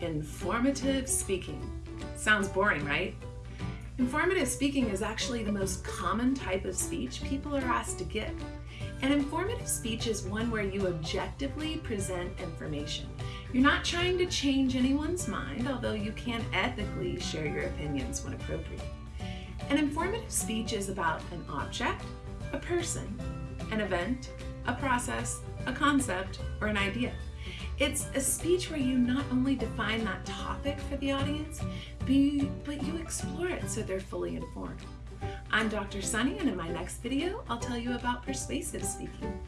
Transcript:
Informative speaking. Sounds boring, right? Informative speaking is actually the most common type of speech people are asked to give. An informative speech is one where you objectively present information. You're not trying to change anyone's mind, although you can ethically share your opinions when appropriate. An informative speech is about an object, a person, an event, a process, a concept, or an idea. It's a speech where you not only define that topic for the audience, but you explore it so they're fully informed. I'm Dr. Sunny and in my next video, I'll tell you about persuasive speaking.